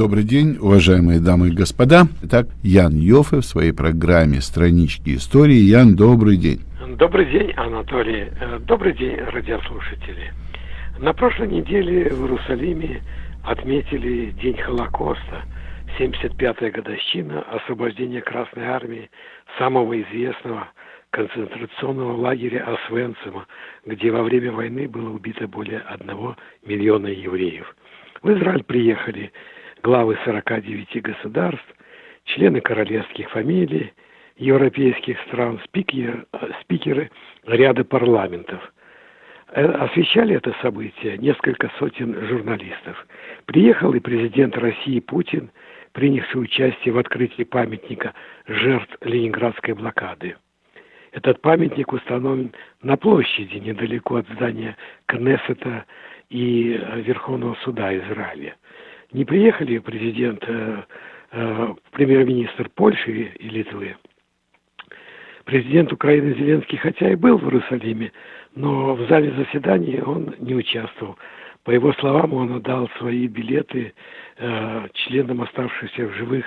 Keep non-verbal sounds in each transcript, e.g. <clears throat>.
Добрый день, уважаемые дамы и господа. Итак, Ян Йофе в своей программе «Странички истории». Ян, добрый день. Добрый день, Анатолий. Э, добрый день, радиослушатели. На прошлой неделе в Иерусалиме отметили День Холокоста, 75-я годовщина освобождения Красной Армии, самого известного концентрационного лагеря Освенцима, где во время войны было убито более одного миллиона евреев. В Израиль приехали главы 49 государств, члены королевских фамилий, европейских стран, спикеры, спикеры ряда парламентов. Э, освещали это событие несколько сотен журналистов. Приехал и президент России Путин, принявший участие в открытии памятника жертв Ленинградской блокады. Этот памятник установлен на площади недалеко от здания Кнессета и э, Верховного суда Израиля. Не приехали президент, э, э, премьер-министр Польши и Литвы. Президент Украины Зеленский, хотя и был в Иерусалиме, но в зале заседаний он не участвовал. По его словам, он отдал свои билеты э, членам оставшихся в живых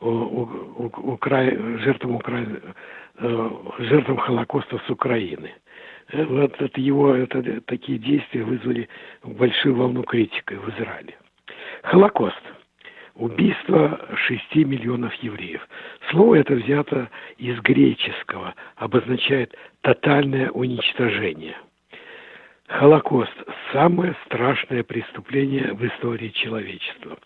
у, у, у, Укра... жертвам, Укра... э, жертвам Холокоста с Украины. Э, вот это его это, такие действия вызвали большую волну критики в Израиле. Холокост. Убийство 6 миллионов евреев. Слово это взято из греческого, обозначает тотальное уничтожение. Холокост – самое страшное преступление в истории человечества.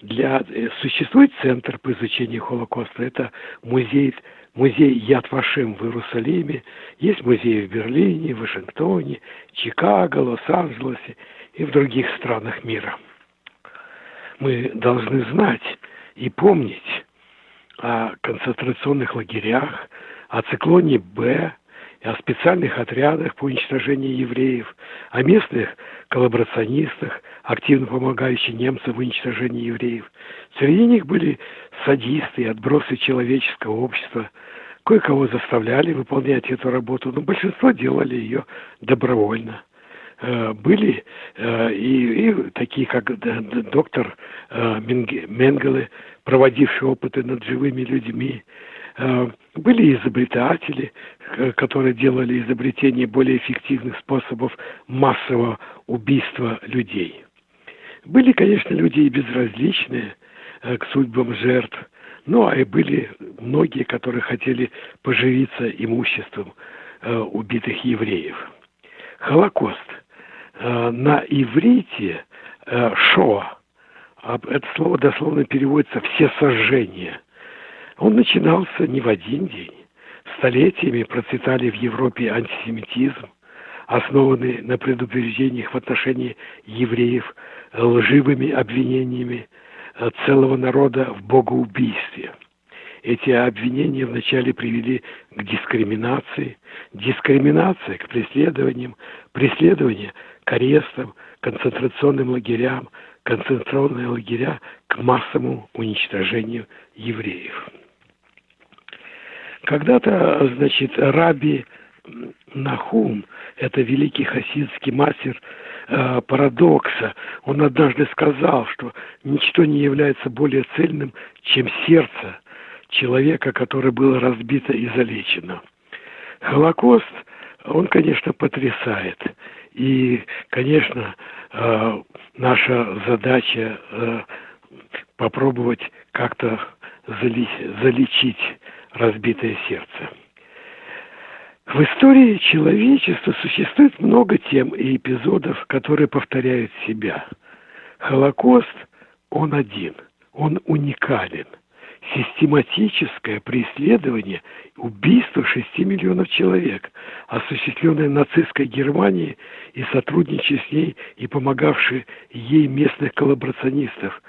Для, э, существует центр по изучению Холокоста. Это музей, музей Яд Вашем в Иерусалиме. Есть музеи в Берлине, Вашингтоне, Чикаго, Лос-Анджелесе и в других странах мира – мы должны знать и помнить о концентрационных лагерях, о циклоне Б, о специальных отрядах по уничтожению евреев, о местных коллаборационистах, активно помогающих немцам в уничтожении евреев. Среди них были садисты и отбросы человеческого общества. Кое-кого заставляли выполнять эту работу, но большинство делали ее добровольно. Э, были э, и, и такие, как доктор э, Менгеле, проводивший опыты над живыми людьми, были изобретатели, которые делали изобретение более эффективных способов массового убийства людей. Были, конечно, люди и безразличные к судьбам жертв, но и были многие, которые хотели поживиться имуществом убитых евреев. Холокост – на иврите э, «шо», а это слово дословно переводится «все сожжения», он начинался не в один день. Столетиями процветали в Европе антисемитизм, основанный на предупреждениях в отношении евреев лживыми обвинениями э, целого народа в богоубийстве. Эти обвинения вначале привели к дискриминации, дискриминация к преследованиям, преследование арестам, концентрационным лагерям, концентрационные лагеря к массовому уничтожению евреев. Когда-то, значит, Раби Нахум, это великий хасидский мастер э, парадокса, он однажды сказал, что ничто не является более цельным, чем сердце человека, которое было разбито и залечено. Холокост, он, конечно, потрясает. И, конечно, э, наша задача э, попробовать как-то залечить разбитое сердце. В истории человечества существует много тем и эпизодов, которые повторяют себя. Холокост, он один, он уникален – систематическое преследование, убийство 6 миллионов человек, осуществленное нацистской Германией и сотрудничая с ней и помогавшие ей местных коллаборационистов,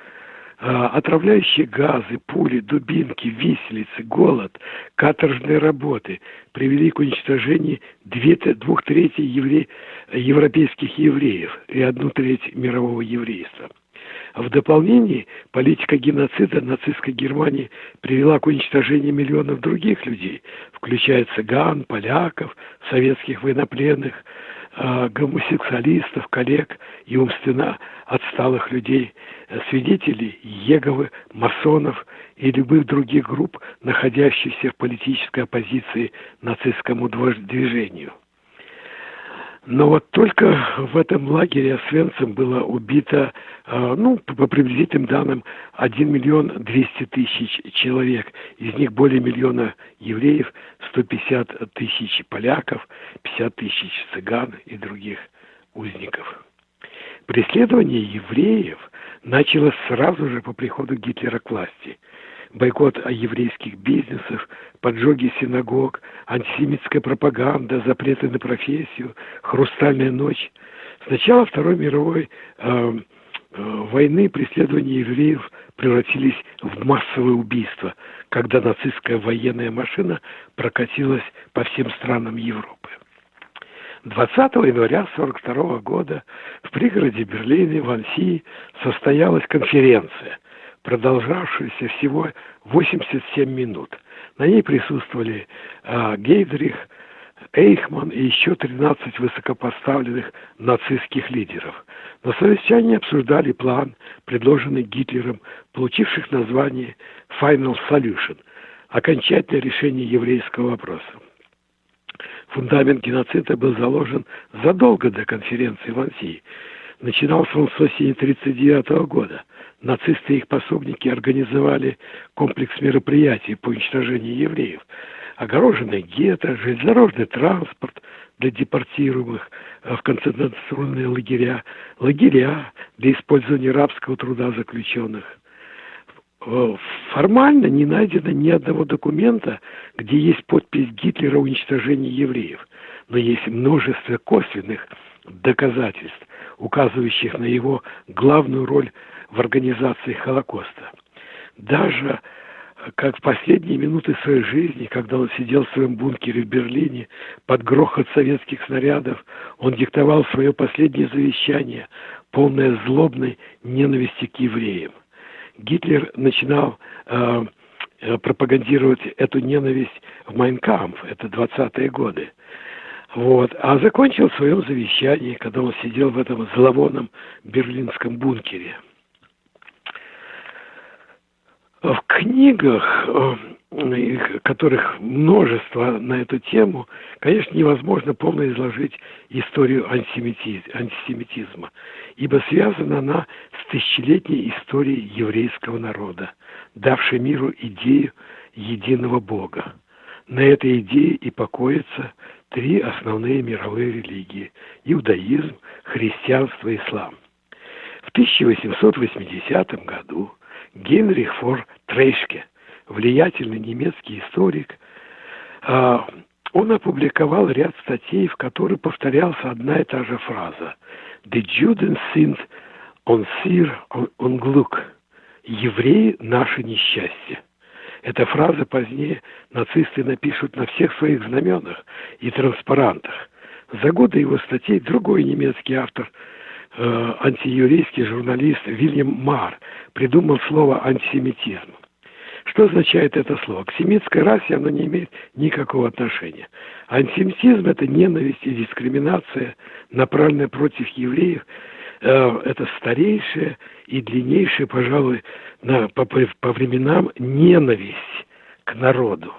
а, отравляющие газы, пули, дубинки, виселицы, голод, каторжные работы привели к уничтожению двух третей евре, европейских евреев и одну треть мирового еврейства – в дополнение политика геноцида нацистской Германии привела к уничтожению миллионов других людей, включая цыган, поляков, советских военнопленных, э, гомосексуалистов, коллег и умственно отсталых людей, свидетелей Еговы, масонов и любых других групп, находящихся в политической оппозиции нацистскому движению. Но вот только в этом лагере Освенцим было убито, э, ну, по приблизительным данным, 1 миллион 200 тысяч человек. Из них более миллиона евреев, 150 тысяч поляков, 50 тысяч цыган и других узников. Преследование евреев началось сразу же по приходу Гитлера к власти – бойкот еврейских бизнесов, поджоги синагог, антисемитская пропаганда, запреты на профессию, хрустальная ночь. С начала Второй мировой э, э, войны преследования евреев превратились в массовое убийство, когда нацистская военная машина прокатилась по всем странам Европы. 20 января 1942 года в пригороде Берлина в Ансии состоялась конференция, продолжавшаяся всего 87 минут. На ней присутствовали э, Гейдрих, Эйхман и еще 13 высокопоставленных нацистских лидеров. На совещании обсуждали план, предложенный Гитлером, получивших название Final Solution – окончательное решение еврейского вопроса. Фундамент геноцида был заложен задолго до конференции в Ансии. Начинался он с осени 1939 года – нацисты и их пособники организовали комплекс мероприятий по уничтожению евреев. Огороженные гетто, железнодорожный транспорт для депортируемых в концентрационные лагеря, лагеря для использования рабского труда заключенных. Формально не найдено ни одного документа, где есть подпись Гитлера о уничтожении евреев, но есть множество косвенных доказательств, указывающих на его главную роль в организации Холокоста. Даже э, как в последние минуты своей жизни, когда он сидел в своем бункере в Берлине под грохот советских снарядов, он диктовал свое последнее завещание, полное злобной ненависти к евреям. Гитлер начинал э, э пропагандировать эту ненависть в Майнкамп, это 20-е годы. Вот. А закончил в своем завещании, когда он сидел в этом зловонном берлинском бункере – в книгах, э, которых множество на эту тему, конечно, невозможно полно изложить историю антисемитизма, ибо связана она с тысячелетней историей еврейского народа, давшей миру идею единого Бога. На этой идее и покоятся три основные мировые религии – иудаизм, христианство и ислам. В 1880 году Генрих фор Трейшке, влиятельный немецкий историк, а, он опубликовал ряд статей, в которых повторялась одна и та же фраза «The Juden sind unser Unglück» – «Евреи – наше несчастье». Эта фраза позднее нацисты напишут на всех своих знаменах и транспарантах. За годы его статей другой немецкий автор – э, антиеврейский журналист Вильям Мар придумал слово антисемитизм. Что означает это слово? К семитской расе оно не имеет никакого отношения. Антисемитизм – это ненависть и дискриминация, направленная против евреев. Э, это старейшая и длиннейшая, пожалуй, на, по, по временам ненависть к народу.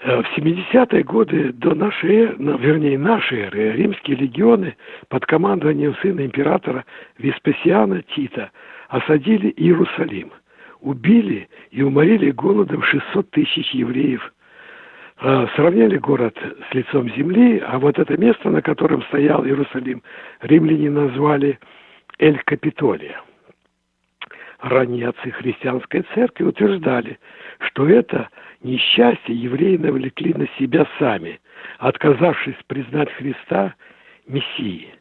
Э, в 70-е годы до нашей эры, вернее, нашей эры, римские легионы под командованием сына императора Веспасиана Тита осадили Иерусалим, убили и уморили голодом 600 тысяч евреев, сравняли город с лицом земли, а вот это место, на котором стоял Иерусалим, римляне назвали Эль-Капитолия. Ранние отцы христианской церкви утверждали, что это – Несчастье евреи навлекли на себя сами, отказавшись признать Христа Мессией.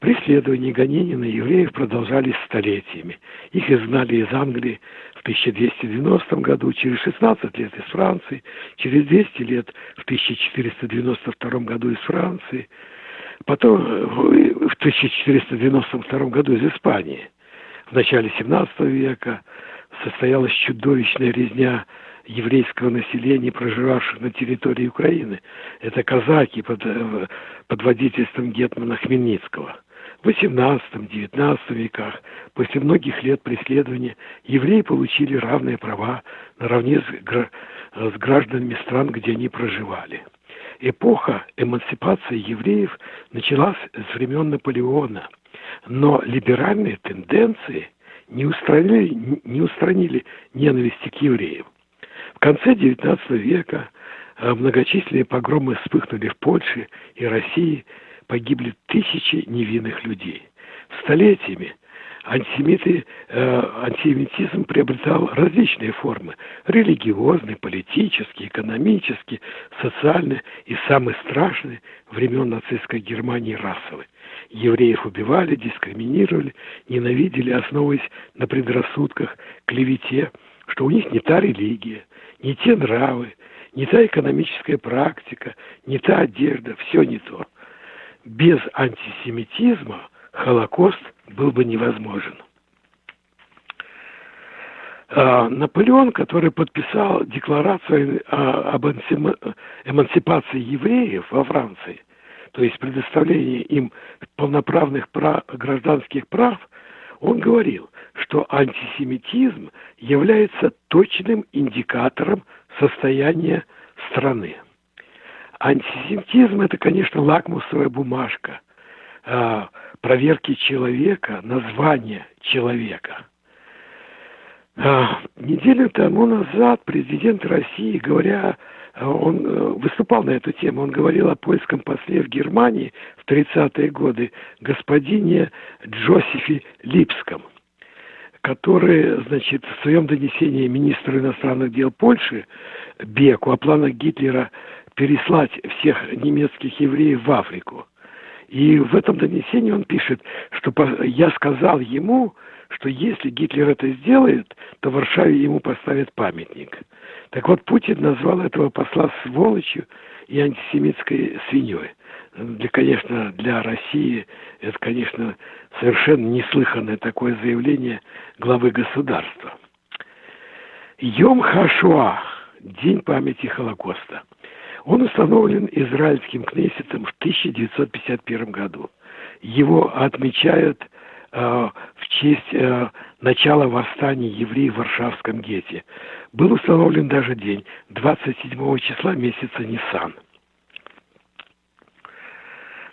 Преследования и гонения на евреев продолжались столетиями. Их изгнали из Англии в 1290 году, через 16 лет из Франции, через 200 лет в 1492 году из Франции, потом в 1492 году из Испании. В начале 17 века состоялась чудовищная резня еврейского населения, проживавших на территории Украины. Это казаки под, э, под водительством Гетмана Хмельницкого. В XVIII-XIX веках, после многих лет преследования, евреи получили равные права наравне с, с гражданами стран, где они проживали. Эпоха эмансипации евреев началась с времен Наполеона, но либеральные тенденции не устранили, не устранили ненависти к евреям. В конце XIX века э, многочисленные погромы вспыхнули в Польше и России, погибли тысячи невинных людей. Столетиями антисемиты, э, антисемитизм приобретал различные формы – религиозный, политический, экономический, социальный и самый страшный времен нацистской Германии расовый. Евреев убивали, дискриминировали, ненавидели, основываясь на предрассудках, клевете, что у них не та религия, не те нравы, не та экономическая практика, не та одежда, все не то. Без антисемитизма Холокост был бы невозможен. А, Наполеон, который подписал декларацию об эмансипации евреев во Франции, то есть предоставлении им полноправных прав, гражданских прав, он говорил, что антисемитизм является точным индикатором состояния страны. Антисемитизм – это, конечно, лакмусовая бумажка э, проверки человека, названия человека. Э, неделю тому назад президент России, говоря он э, выступал на эту тему, он говорил о польском после в Германии в 30-е годы господине Джозефе Липском, который, значит, в своем донесении министру иностранных дел Польши Беку о планах Гитлера переслать всех немецких евреев в Африку. И в этом донесении он пишет, что я сказал ему, что если Гитлер это сделает, то в Варшаве ему поставят памятник. Так вот, Путин назвал этого посла сволочью и антисемитской свиньей. Для, конечно, для России это, конечно, совершенно неслыханное такое заявление главы государства. Йом Хашуа, День памяти Холокоста. Он установлен израильским кнессетом в 1951 году. Его отмечают Э, в честь э, начала восстания евреев в Варшавском гетте. Был установлен даже день 27 числа месяца Ниссан.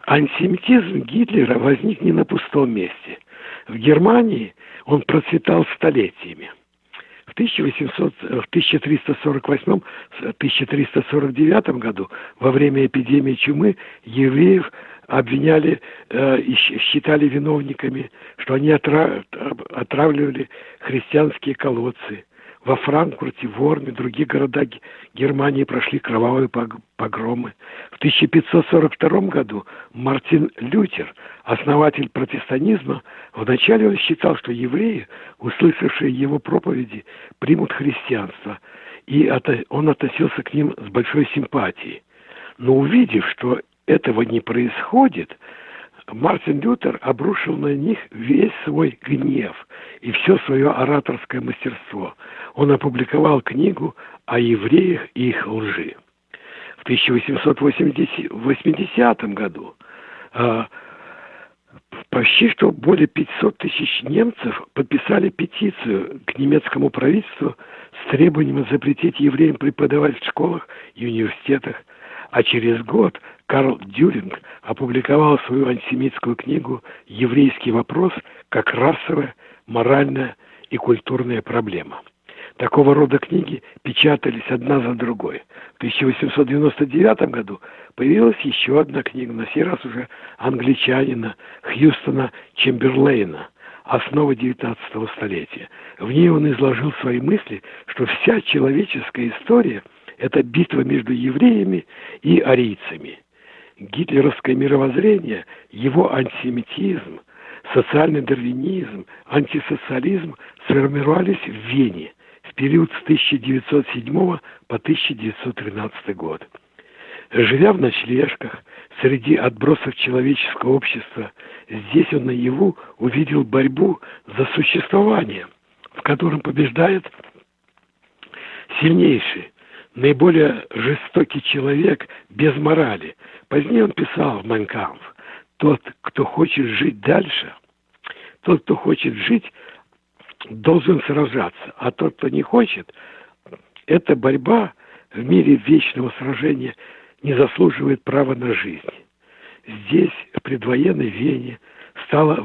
Антисемитизм Гитлера возник не на пустом месте. В Германии он процветал столетиями. В 1800, в 1348-1349 году во время эпидемии чумы евреев обвиняли э, и считали виновниками, что они отра... отравливали христианские колодцы. Во Франкфурте, Ворме, других городах Германии прошли кровавые погромы. В 1542 году Мартин Лютер, основатель протестанизма, вначале он считал, что евреи, услышавшие его проповеди, примут христианство, и он относился к ним с большой симпатией. Но увидев, что этого не происходит, Мартин Лютер обрушил на них весь свой гнев и все свое ораторское мастерство. Он опубликовал книгу о евреях и их лжи. В 1880 году а, почти что более 500 тысяч немцев подписали петицию к немецкому правительству с требованием запретить евреям преподавать в школах и университетах – а через год Карл Дюринг опубликовал свою антисемитскую книгу «Еврейский вопрос как расовая, моральная и культурная проблема». Такого рода книги печатались одна за другой. В 1899 году появилась еще одна книга, на сей раз уже англичанина Хьюстона Чемберлейна «Основы XIX столетия». В ней он изложил свои мысли, что вся человеческая история – это битва между евреями и арийцами. Гитлеровское мировоззрение, его антисемитизм, социальный дарвинизм, антисоциализм сформировались в Вене в период с 1907 по 1913 год. Живя в ночлежках, среди отбросов человеческого общества, здесь он наяву увидел борьбу за существование, в котором побеждает сильнейший, наиболее жестокий человек без морали. Позднее он писал в Майнкамп, тот, кто хочет жить дальше, тот, кто хочет жить, должен сражаться, а тот, кто не хочет, эта борьба в мире вечного сражения не заслуживает права на жизнь. Здесь, в предвоенной Вене, стало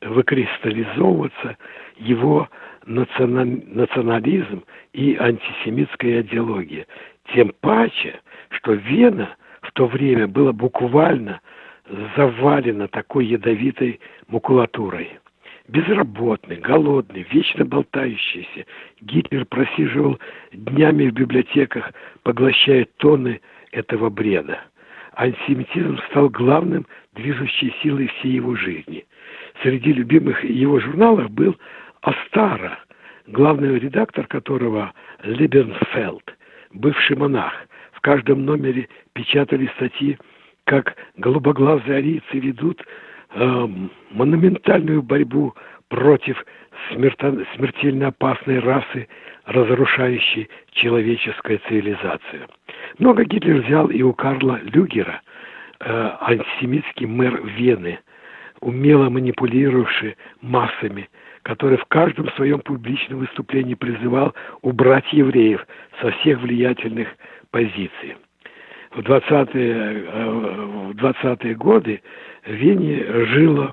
выкристаллизовываться его национализм и антисемитская идеология. Тем паче, что Вена в то время была буквально завалена такой ядовитой макулатурой. Безработный, голодный, вечно болтающийся, Гитлер просиживал днями в библиотеках, поглощая тонны этого бреда. Антисемитизм стал главным движущей силой всей его жизни. Среди любимых его журналов был Астара, главный редактор которого Либернфелд, бывший монах. В каждом номере печатали статьи, как голубоглазые арийцы ведут э, монументальную борьбу против смерто- смертельно опасной расы, разрушающей человеческую цивилизацию. Много Гитлер взял и у Карла Люгера, э, антисемитский мэр Вены, умело манипулировавший массами, который в каждом своем публичном выступлении призывал убрать евреев со всех влиятельных позиций. В 20-е, э, в 20 годы в Вене жило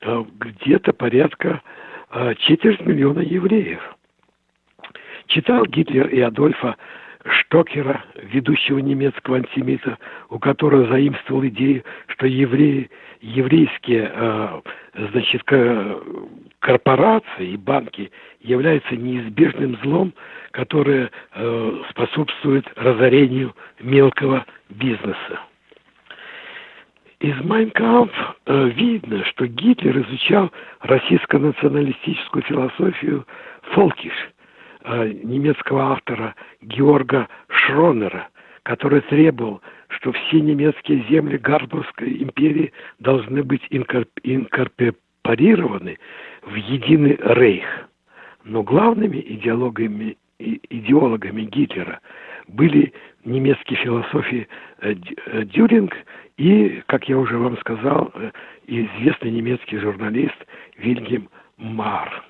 э, где-то порядка э, четверть миллиона евреев. Читал Гитлер и Адольфа Штокера, ведущего немецкого антисемита, у которого заимствовал идею, что евреи, еврейские э, значит, корпорации и банки являются неизбежным злом, которое э, способствует разорению мелкого бизнеса. Из Майнкамп э, видно, что Гитлер изучал российско-националистическую философию Фолкиш – Э, немецкого автора Георга Шронера, который требовал, что все немецкие земли Габсбургской империи должны быть инкорпорированы в единый рейх. Но главными идеологами, идеологами Гитлера были немецкие философии э, э, Дюринг и, как я уже вам сказал, известный немецкий журналист Вильгельм Мар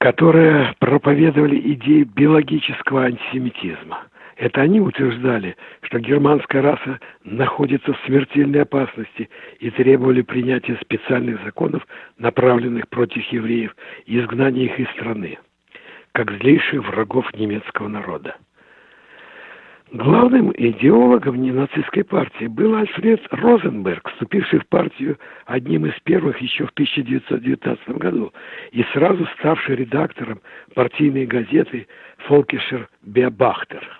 которые проповедовали идеи биологического антисемитизма. Это они утверждали, что германская раса находится в смертельной опасности и требовали принятия специальных законов, направленных против евреев, и изгнания их из страны, как злейших врагов немецкого народа. Главным идеологом ненацистской партии был Альфред Розенберг, вступивший в партию одним из первых еще в 1919 году и сразу ставший редактором партийной газеты «Фолкишер Беобахтер».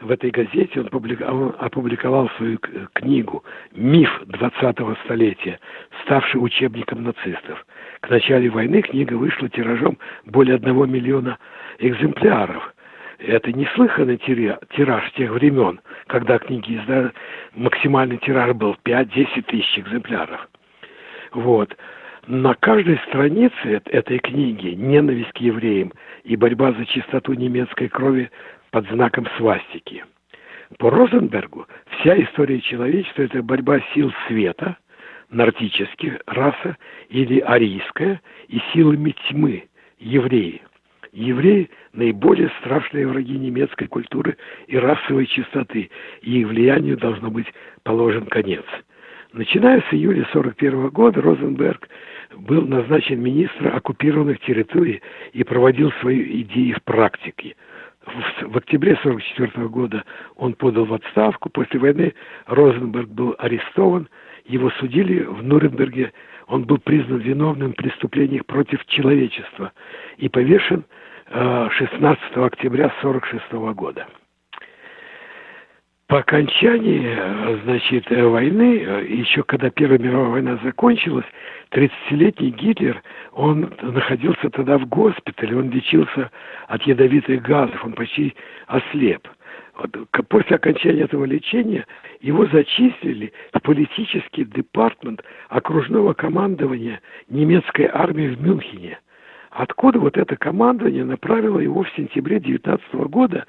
В этой газете он, он опубликовал свою книгу «Миф 20-го столетия», ставший учебником нацистов. К началу войны книга вышла тиражом более одного миллиона экземпляров – это неслыханный тираж тех времен, когда книги издали, максимальный тираж был 5-10 тысяч экземпляров. Вот. На каждой странице этой книги ненависть к евреям и борьба за чистоту немецкой крови под знаком свастики. По Розенбергу вся история человечества – это борьба сил света, нордических, раса или арийская, и силами тьмы, евреи – Евреи – наиболее страшные враги немецкой культуры и расовой чистоты, и их влиянию должно быть положен конец. Начиная с июля 1941 года Розенберг был назначен министром оккупированных территорий и проводил свои идеи в практике. В, октябре 1944 года он подал в отставку. После войны Розенберг был арестован. Его судили в Нурнберге. Он был признан виновным в преступлениях против человечества и повешен 16 э, октября 1946 года. По окончании, э, значит, э, войны, еще когда Первая мировая война закончилась, 30-летний Гитлер, он находился тогда в госпитале, он лечился от ядовитых газов, он почти ослеп. Вот, после окончания этого лечения его зачислили в политический департамент окружного командования немецкой армии в Мюнхене – откуда вот это командование направило его в сентябре 19 года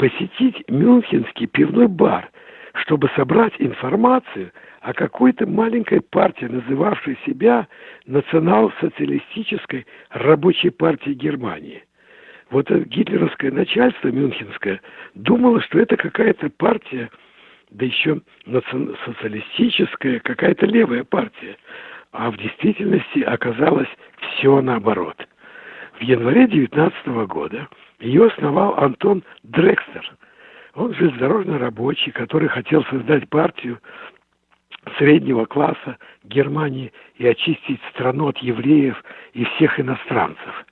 посетить Мюнхенский пивной бар, чтобы собрать информацию о какой-то маленькой партии, называвшей себя Национал-социалистической рабочей партией Германии. Вот это гитлеровское начальство мюнхенское думало, что это какая-то партия, да еще социалистическая, какая-то левая партия. А в действительности оказалось все наоборот. В январе 19 года ее основал Антон Дрекстер. Он железнодорожный рабочий, который хотел создать партию среднего класса Германии и очистить страну от евреев и всех иностранцев.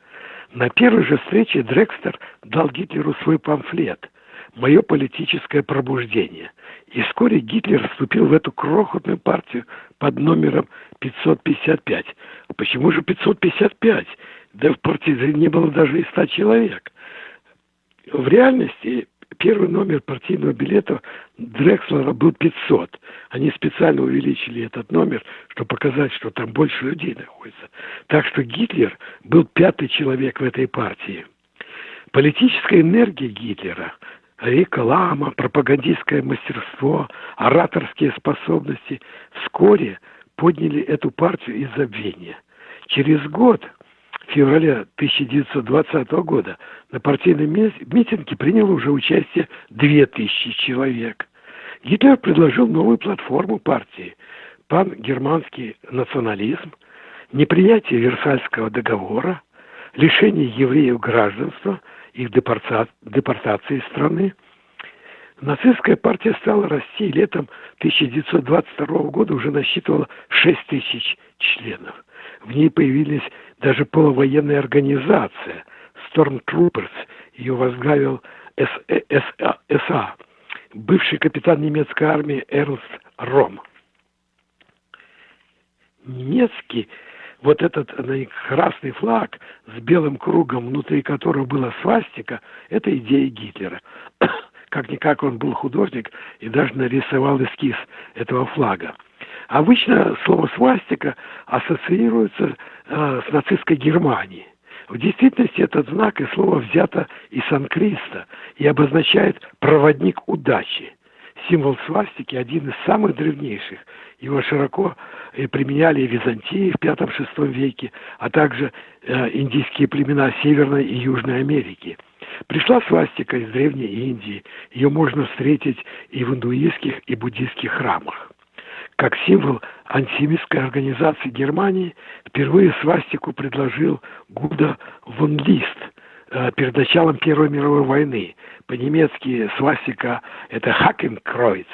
На первой же встрече Дрекстер дал Гитлеру свой памфлет «Мое политическое пробуждение». И вскоре Гитлер вступил в эту крохотную партию под номером 555. Почему же 555? Да в партии не было даже и 100 человек. В реальности первый номер партийного билета Дрекслера был 500. Они специально увеличили этот номер, чтобы показать, что там больше людей находится. Так что Гитлер был пятый человек в этой партии. Политическая энергия Гитлера, реклама, пропагандистское мастерство, ораторские способности вскоре подняли эту партию из забвения. Через год февраля 1920 года на партийном митинге приняло уже участие 2000 человек. Гитлер предложил новую платформу партии – пан-германский национализм, неприятие Версальского договора, лишение евреев гражданства, их депортации из страны. Нацистская партия стала расти и летом 1922 года уже насчитывала 6 тысяч членов. В ней появились даже полувоенная организация Stormtroopers. Ее возглавил СА, бывший капитан немецкой армии Эрнст Ром. Немецкий вот этот красный флаг с белым кругом, внутри которого была свастика, это идея Гитлера. <coughs> Как-никак он был художник и даже нарисовал эскиз этого флага. Обычно слово «свастика» ассоциируется э, с нацистской Германией. В действительности этот знак и слово взято из санкриста и обозначает «проводник удачи». Символ свастики один из самых древнейших. Его широко э, применяли в Византии в V-VI веке, а также э, индийские племена Северной и Южной Америки. Пришла свастика из Древней Индии. Ее можно встретить и в индуистских, и буддийских храмах как символ антисемитской организации Германии, впервые свастику предложил Гуда фон э, перед началом Первой мировой войны. По-немецки свастика – это Хакенкройц.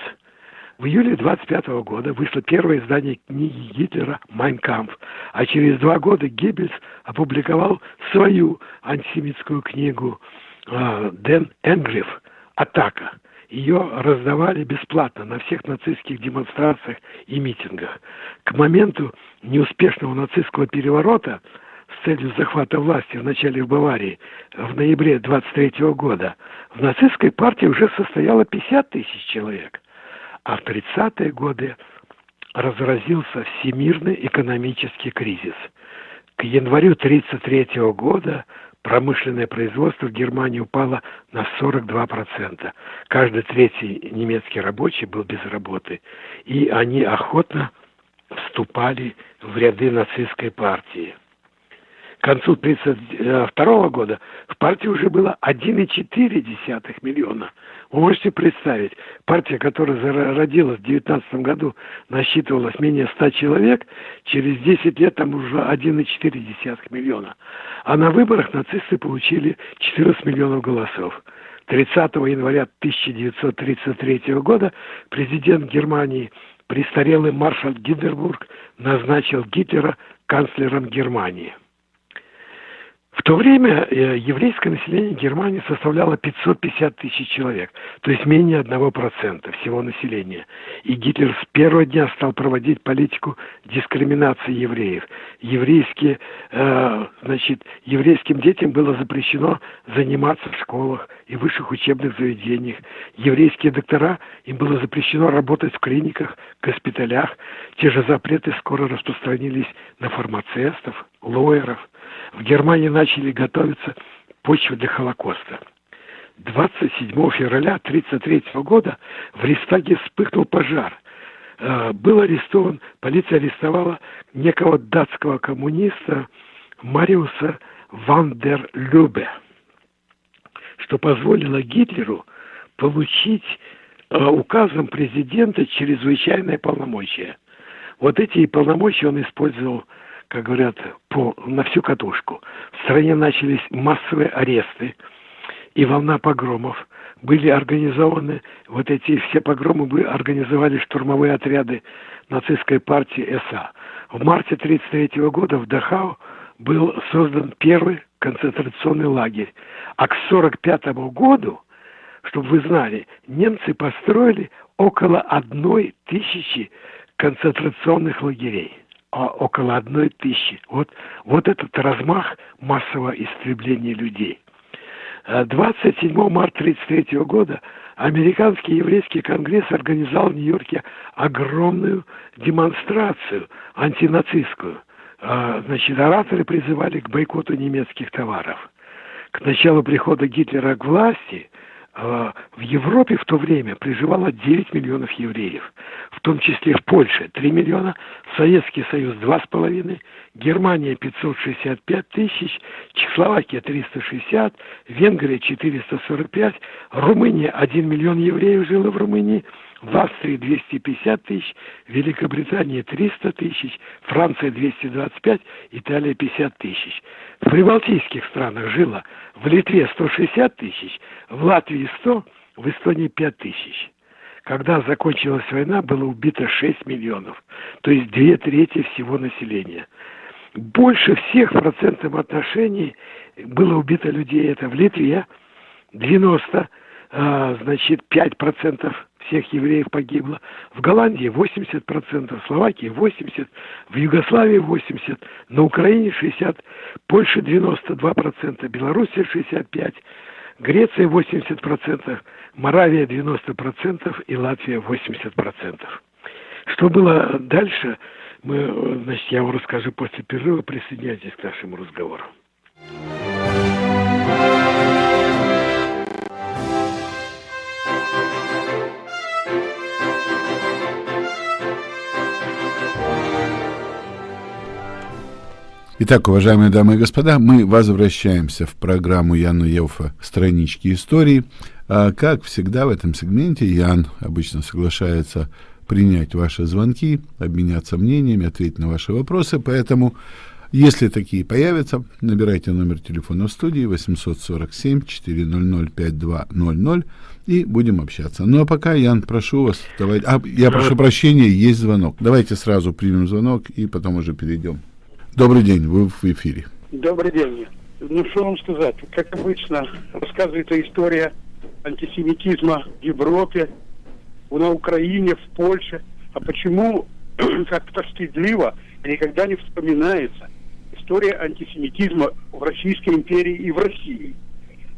В июле 25 года вышло первое издание книги Гитлера «Майн кампф», а через два года Геббельс опубликовал свою антисемитскую книгу э, «Ден Энгриф. Атака». Ее раздавали бесплатно на всех нацистских демонстрациях и митингах. К моменту неуспешного нацистского переворота с целью захвата власти в начале в Баварии в ноябре 23 года в нацистской партии уже состояло 50 тысяч человек, а в 30-е годы разразился всемирный экономический кризис. К январю 1933 года промышленное производство в Германии упало на 42%. Каждый третий немецкий рабочий был без работы. И они охотно вступали в ряды нацистской партии к концу 1932 года в партии уже было 1,4 миллиона. Можете представить, партия, которая зародилась в 19 году, насчитывалась менее 100 человек, через 10 лет там уже 1,4 миллиона. А на выборах нацисты получили 14 миллионов голосов. 30 января 1933 года президент Германии престарелый маршал Гиндербург назначил Гитлера канцлером Германии. В то время э, еврейское население Германии составляло 550 тысяч человек, то есть менее 1% всего населения. И Гитлер с первого дня стал проводить политику дискриминации евреев. Еврейские, э, значит, еврейским детям было запрещено заниматься в школах и высших учебных заведениях. Еврейские доктора, им было запрещено работать в клиниках, госпиталях. Те же запреты скоро распространились на фармацевтов, лоеров – в Германии начали готовиться почву для Холокоста. 27 февраля 1933 года в Рейхстаге вспыхнул пожар. Э, был арестован, полиция арестовала некого датского коммуниста Мариуса Вандерлюбе, что позволило Гитлеру получить э, указом президента чрезвычайное полномочия. Вот эти полномочия он использовал, как говорят, по, на всю катушку. В стране начались массовые аресты и волна погромов. Были организованы, вот эти все погромы были, организовали штурмовые отряды нацистской партии СА. В марте 1933 года в Дахау был создан первый концентрационный лагерь. А к 1945 году, чтобы вы знали, немцы построили около одной тысячи концентрационных лагерей. А около одной тысячи. Вот, вот этот размах массового истребления людей. 27 э, марта 1933 года Американский еврейский конгресс организовал в Нью-Йорке огромную демонстрацию антинацистскую. Э, значит, ораторы призывали к бойкоту немецких товаров. К началу прихода Гитлера к власти – в Европе в то время проживало 9 миллионов евреев, в том числе в Польше 3 миллиона, Советский Союз 2,5, Германия 565 тысяч, Чехословакия 360, Венгрия 445, Румыния 1 миллион евреев жило в Румынии, в Австрии 250 тысяч, Великобритания 300 тысяч, Франция 225, Италия 50 тысяч. В прибалтийских странах жило в Литве 160 тысяч, в Латвии 100, в Эстонии 5 тысяч. Когда закончилась война, было убито 6 миллионов, то есть две трети всего населения. Больше всех в процентном отношении было убито людей. Это в Литве 90, а, значит, 5 процентов всех евреев погибло. В Голландии 80%, в Словакии 80%, в Югославии 80%, на Украине 60%, Польша 92%, Белоруссия 65%, Греция 80%, Моравия 90% и Латвия 80%. Что было дальше, мы, значит, я вам расскажу после перерыва. Присоединяйтесь к нашему разговору. Итак, уважаемые дамы и господа, мы возвращаемся в программу Яна Евфа «Странички истории». А, как всегда в этом сегменте Ян обычно соглашается принять ваши звонки, обменяться мнениями, ответить на ваши вопросы, поэтому если такие появятся, набирайте номер телефона в студии 847-400-5200 и будем общаться. Ну а пока, Ян, прошу вас, давайте... А, я прошу прощения, есть звонок. Давайте сразу примем звонок и потом уже перейдем. Добрый день, вы в эфире. Добрый день. Ну, что вам сказать? Как обычно, рассказывается история антисемитизма в Европе, на Украине, в Польше. А почему <clears throat> как-то стыдливо никогда не вспоминается история антисемитизма в Российской империи и в России?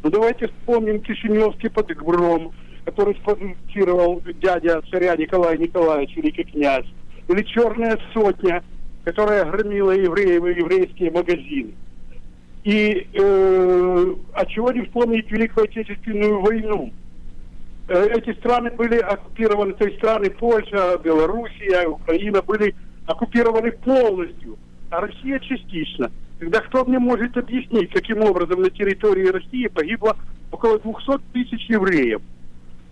Ну, давайте вспомним Кишиневский подгром, который спровоцировал дядя царя Николая Николаевича, великий князь. Или «Черная сотня», которая громила евреев и еврейские магазины. И э, а чего не вспомнить Великую Отечественную войну? Э, эти страны были оккупированы, то есть страны Польша, Белоруссия, Украина были оккупированы полностью, а Россия частично. Тогда кто мне может объяснить, каким образом на территории России погибло около 200 тысяч евреев?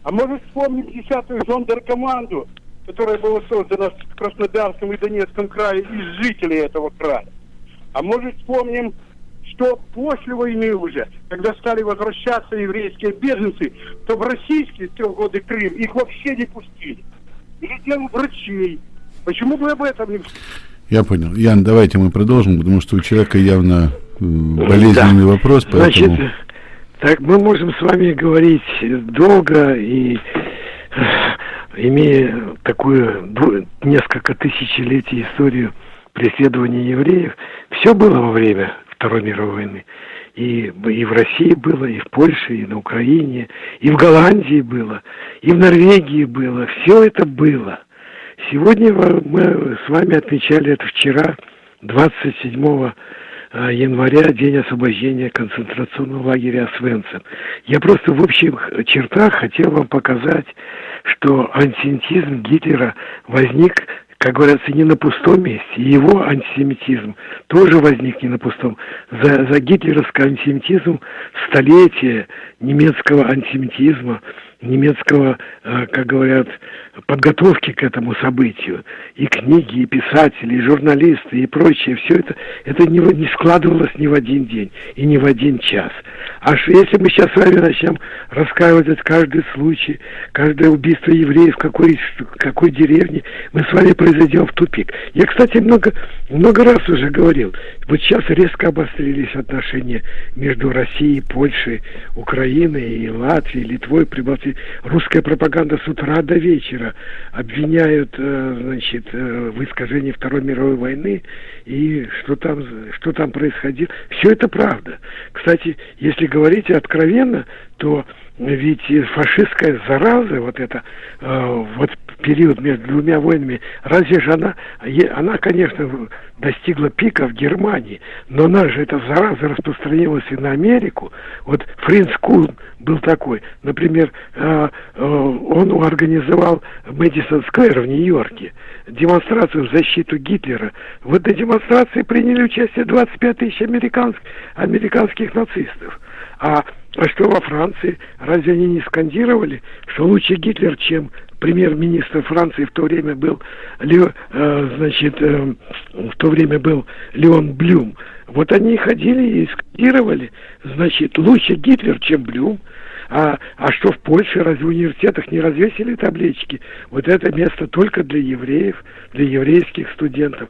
А может вспомнить 10-ю зондеркоманду, которая была создана в Краснодарском и Донецком крае из жителей этого края. А может вспомним, что после войны уже, когда стали возвращаться еврейские беженцы, то в российские годы Крым их вообще не пустили. Или дело врачей. Почему бы об этом не я понял. Ян, давайте мы продолжим, потому что у человека явно болезненный да. вопрос. Поэтому... Значит, так мы можем с вами говорить долго и имея такую несколько тысячелетий историю преследования евреев, все было во время Второй мировой войны. И, и в России было, и в Польше, и на Украине, и в Голландии было, и в Норвегии было. Все это было. Сегодня мы с вами отмечали это вчера, 27 января, день освобождения концентрационного лагеря Свенцен. Я просто в общих чертах хотел вам показать, что антисемитизм Гитлера возник как говорится, не на пустом месте. Его антисемитизм тоже возник не на пустом. За, за гитлеровский антисемитизм столетие немецкого антисемитизма, немецкого, э, как говорят, подготовки к этому событию. И книги, и писатели, и журналисты, и прочее. Все это, это не, не складывалось ни в один день и ни в один час. А если мы сейчас с вами начнем рассказывать каждый случай, каждое убийство евреев в какой, какой деревне, мы с вами произойдем в тупик. Я, кстати, много, много раз уже говорил, вот сейчас резко обострились отношения между Россией, Польшей, Украиной и Латвией, Литвой, Прибалтией. Русская пропаганда с утра до вечера обвиняют, э, значит, э, в искажении Второй мировой войны и что там, что там происходило. Все это правда. Кстати, если говорить откровенно, то ведь фашистская зараза, вот это, э, вот период между двумя войнами, разве же она, она, конечно, достигла пика в Германии, но она же, эта зараза распространилась и на Америку. Вот Фринц Кун был такой, например, э, э, он организовал Мэдисон Сквер в Нью-Йорке, демонстрацию в защиту Гитлера. В этой демонстрации приняли участие 25 тысяч американских, американских нацистов. А а что во Франции? Разве они не скандировали, что лучше Гитлер, чем премьер-министр Франции в то время был, э, значит, э, в то время был Леон Блюм. Вот они ходили и скандировали, значит, лучше Гитлер, чем Блюм. А, а что в Польше, разве в университетах не развесили таблички? Вот это место только для евреев, для еврейских студентов.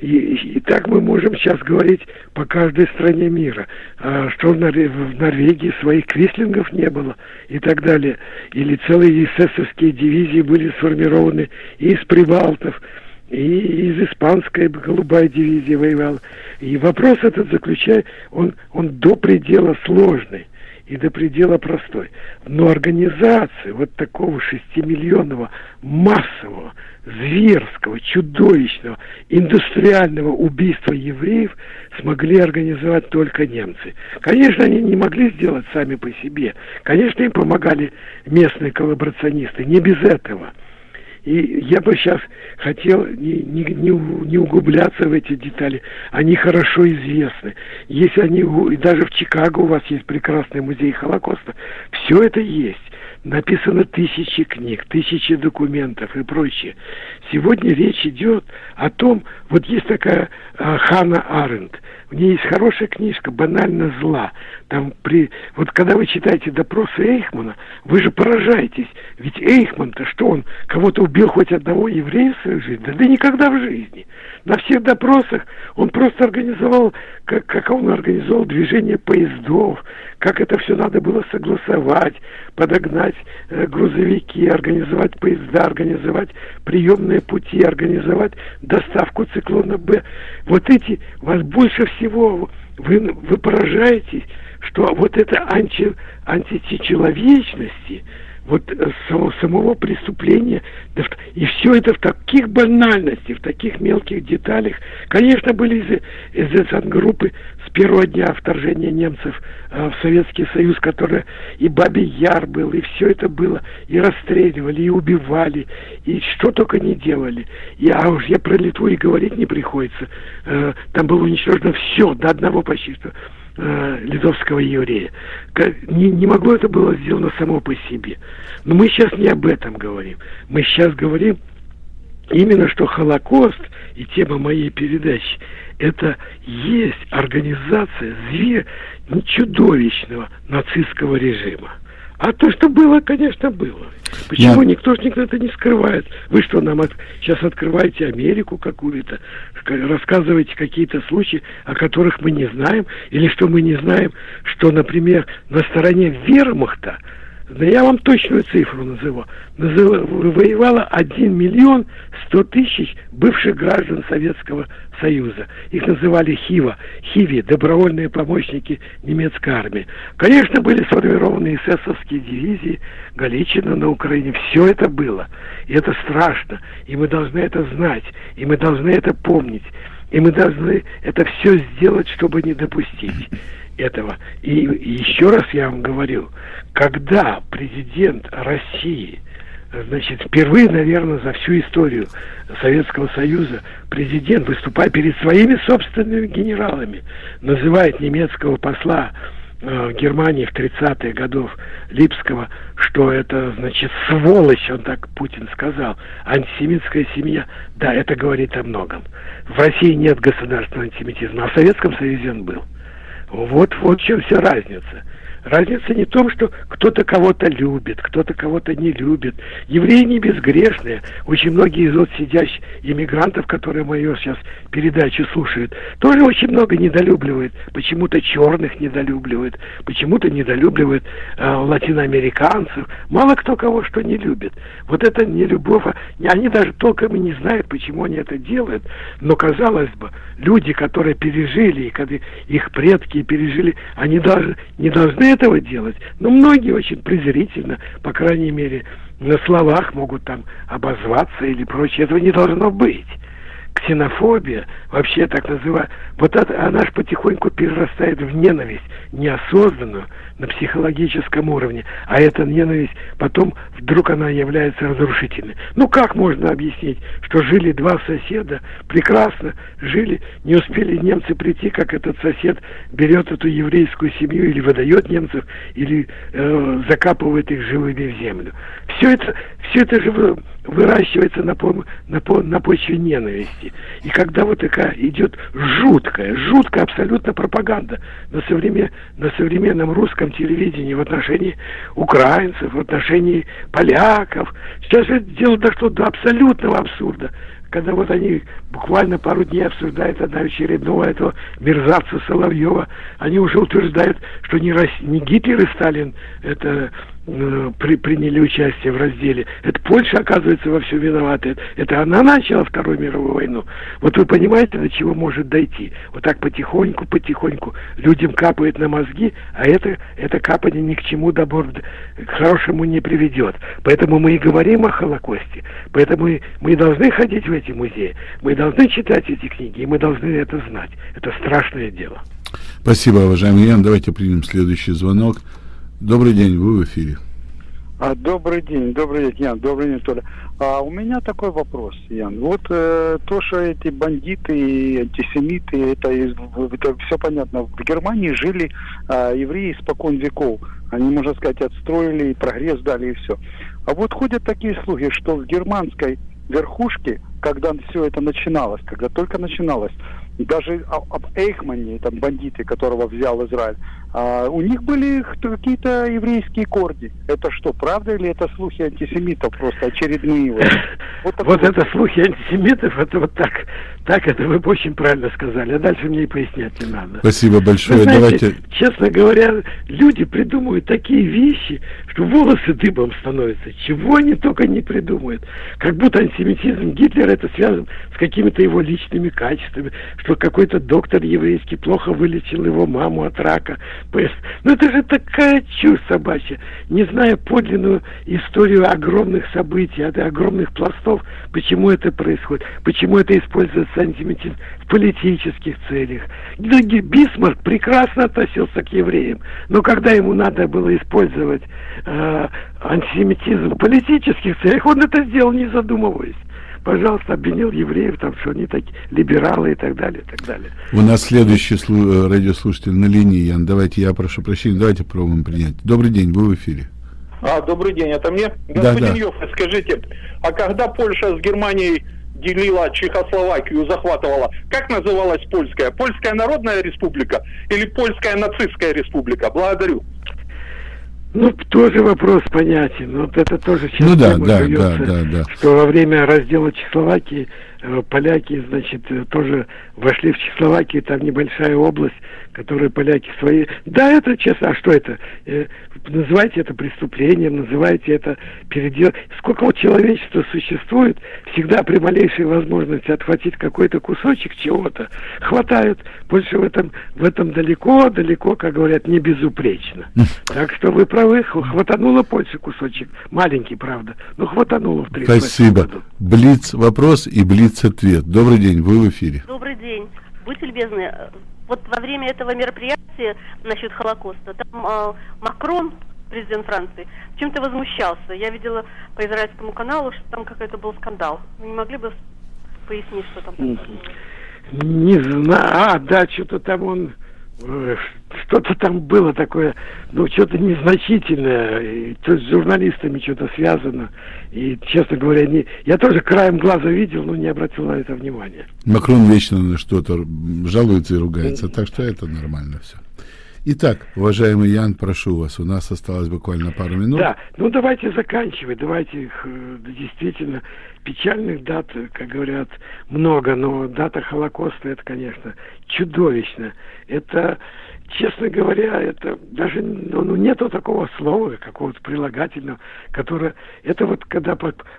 И, и, так мы можем сейчас говорить по каждой стране мира, а, что в, Нор в Норвегии своих крислингов не было и так далее. Или целые эсэсовские дивизии были сформированы из прибалтов, и из испанской голубая дивизия воевала. И вопрос этот заключает, он, он до предела сложный и до предела простой. Но организация вот такого шестимиллионного массового, зверского, чудовищного, индустриального убийства евреев смогли организовать только немцы. Конечно, они не могли сделать сами по себе. Конечно, им помогали местные коллаборационисты. Не без этого – и я бы сейчас хотел не, не, не, не углубляться в эти детали. Они хорошо известны. Если они, даже в Чикаго у вас есть прекрасный музей Холокоста, все это есть. Написано тысячи книг, тысячи документов и прочее. Сегодня речь идет о том, вот есть такая а, Хана Аренд, у нее есть хорошая книжка «Банально зла». Там при... Вот когда вы читаете допросы Эйхмана, вы же поражаетесь. Ведь Эйхман-то что он, кого-то убил хоть одного еврея в свою жизнь? Да, да никогда в жизни. На всех допросах он просто организовал, как, как он организовал движение поездов, как это все надо было согласовать, подогнать э, грузовики, организовать поезда, организовать приемные пути, организовать доставку циклона Б. Вот эти, вас больше всего, вы, вы поражаетесь, что вот это анти, античеловечности, вот э, самого, преступления, и все это в таких банальностях, в таких мелких деталях. Конечно, были из, из группы с первого дня вторжения немцев э, в Советский Союз, который и Бабий Яр был, и все это было, и расстреливали, и убивали, и что только не делали. И, а уж я про Литву и говорить не приходится. Э, там было уничтожено все, до одного почти что э, литовского еврея. Не, не могло это было сделано само по себе. Но мы сейчас не об этом говорим. Мы сейчас говорим именно, что Холокост и тема моей передачи это есть организация зверь чудовищного нацистского режима. А то, что было, конечно, было. Почему Я... никто же никогда не скрывает? Вы что, нам от... сейчас открываете Америку какую-то, рассказываете какие-то случаи, о которых мы не знаем, или что мы не знаем, что, например, на стороне вермахта да я вам точную цифру назову. Назыв... Воевало 1 миллион 100 тысяч бывших граждан Советского Союза. Их называли ХИВА, ХИВИ, добровольные помощники немецкой армии. Конечно, были сформированы эсэсовские дивизии, Галичина на Украине. Все это было. И это страшно. И мы должны это знать. И мы должны это помнить. И мы должны это все сделать, чтобы не допустить этого. И еще раз я вам говорю, когда президент России значит, впервые, наверное, за всю историю Советского Союза президент, выступая перед своими собственными генералами, называет немецкого посла э, Германии в 30-е годов Липского, что это, значит, сволочь, он так Путин сказал, антисемитская семья. Да, это говорит о многом. В России нет государственного антисемитизма, а в Советском Союзе он был. Вот, в чем вся разница. Разница не в том, что кто-то кого-то любит, кто-то кого-то не любит. Евреи не безгрешные. Очень многие из вот сидящих иммигрантов, которые мою сейчас передачу слушают, тоже очень много недолюбливают. Почему-то черных недолюбливают, почему-то недолюбливают э, латиноамериканцев. Мало кто кого что не любит. Вот это не любовь. А они даже толком и не знают, почему они это делают. Но, казалось бы, люди, которые пережили, и когда их предки пережили, они даже не должны этого делать. Но многие очень презрительно, по крайней мере, на словах могут там обозваться или прочее. Этого не должно быть ксенофобия, вообще так называемая, вот это, она же потихоньку перерастает в ненависть, неосознанную, на психологическом уровне, а эта ненависть потом вдруг она является разрушительной. Ну как можно объяснить, что жили два соседа, прекрасно жили, не успели немцы прийти, как этот сосед берет эту еврейскую семью или выдает немцев, или э, закапывает их живыми в землю. Все это, все это же выращивается на, на, на почве ненависти. И когда вот такая идет жуткая, жуткая абсолютно пропаганда на, современ, на современном русском телевидении в отношении украинцев, в отношении поляков, сейчас это дело дошло до абсолютного абсурда когда вот они буквально пару дней обсуждают одна очередного этого мерзавца Соловьева, они уже утверждают, что не, Рос... не Гитлер и Сталин это при, приняли участие в разделе. Это Польша, оказывается, во всем виновата. Это, это она начала Вторую мировую войну. Вот вы понимаете, до чего может дойти. Вот так потихоньку, потихоньку людям капает на мозги, а это, это капание ни к чему добор, к хорошему не приведет. Поэтому мы и говорим о Холокосте. Поэтому мы, мы должны ходить в эти музеи. Мы должны читать эти книги, и мы должны это знать. Это страшное дело. Спасибо, уважаемый Ян. Давайте примем следующий звонок. Добрый день, вы в эфире. А, добрый день, добрый день, Ян, добрый день, Толя. А у меня такой вопрос, Ян. Вот э, то, что эти бандиты и антисемиты, это, это все понятно. В Германии жили э, евреи испокон веков. Они, можно сказать, отстроили, прогресс дали и все. А вот ходят такие слухи, что в германской верхушке, когда все это начиналось, когда только начиналось, даже об Эйхмане, там бандиты, которого взял Израиль, а, у них были какие-то еврейские корни. Это что, правда или это слухи антисемитов просто очередные? Вот, <laughs> вот, вот это слухи антисемитов, это вот так, так это вы очень правильно сказали. А дальше мне и пояснять не надо. Спасибо большое. знаете, Давайте. Честно говоря, люди придумывают такие вещи, что волосы дыбом становятся. Чего они только не придумают. Как будто антисемитизм Гитлера это связан с какими-то его личными качествами, что какой-то доктор еврейский плохо вылечил его маму от рака. Ну это же такая чушь собачья. Не зная подлинную историю огромных событий, огромных пластов, почему это происходит, почему это используется антисемитизм в политических целях. Ну, Бисмарк прекрасно относился к евреям, но когда ему надо было использовать э, антисемитизм в политических целях, он это сделал не задумываясь пожалуйста, обвинил евреев, там, что они такие либералы и так далее, и так далее. У нас следующий слу- э, радиослушатель на линии, Ян. Давайте, я прошу прощения, давайте пробуем принять. Добрый день, вы в эфире. А, добрый день, это мне? Господин да, да. Йофф, скажите, а когда Польша с Германией делила Чехословакию, захватывала, как называлась польская? Польская народная республика или польская нацистская республика? Благодарю. Ну, тоже вопрос понятен. Вот это тоже сейчас ну, да, да, да, да, да. что во время раздела Чехословакии э, поляки, значит, э, тоже вошли в Чехословакию, там небольшая область, которые поляки свои... Да, это честно, а что это? Э, называйте это преступлением, называйте это передел... Сколько вот человечества существует, всегда при малейшей возможности отхватить какой-то кусочек чего-то, хватают. Больше в этом, в этом далеко, далеко, как говорят, не безупречно. Так что вы правы, хватануло Польше кусочек. Маленький, правда, но хватануло в 38 Спасибо. Году. Блиц вопрос и Блиц ответ. Добрый день, вы в эфире. Добрый день. любезный, вот во время этого мероприятия насчет Холокоста, там э, Макрон, президент Франции, чем-то возмущался. Я видела по израильскому каналу, что там какой-то был скандал. Вы не могли бы пояснить, что там? Не знаю. А, да, что-то там он что-то там было такое, ну, что-то незначительное, то с журналистами что-то связано. И, честно говоря, не, я тоже краем глаза видел, но не обратил на это внимания. Макрон вечно что-то жалуется и ругается, так что это нормально все. Итак, уважаемый Ян, прошу вас, у нас осталось буквально пару минут. Да, ну давайте заканчивать, давайте их э, действительно печальных дат, как говорят, много, но дата Холокоста это, конечно, чудовищно. Это честно говоря, это даже ну, ну, нету такого слова, какого-то прилагательного, которое... Это вот когда...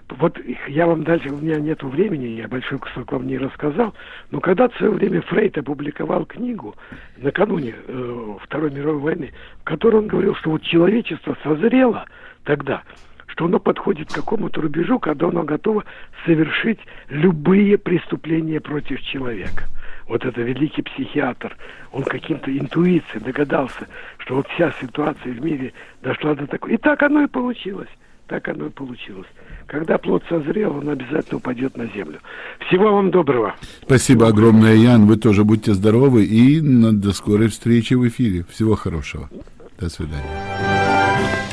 Вот я вам дальше... У меня нету времени, я большой кусок вам не рассказал, но когда в свое время Фрейд опубликовал книгу накануне э, Второй мировой войны, в которой он говорил, что вот человечество созрело тогда, что оно подходит к какому-то рубежу, когда оно готово совершить любые преступления против человека вот это великий психиатр, он каким-то интуицией догадался, что вот вся ситуация в мире дошла до такой. И так оно и получилось. Так оно и получилось. Когда плод созрел, он обязательно упадет на землю. Всего вам доброго. Спасибо огромное, Ян. Вы тоже будьте здоровы и до скорой встречи в эфире. Всего хорошего. До свидания.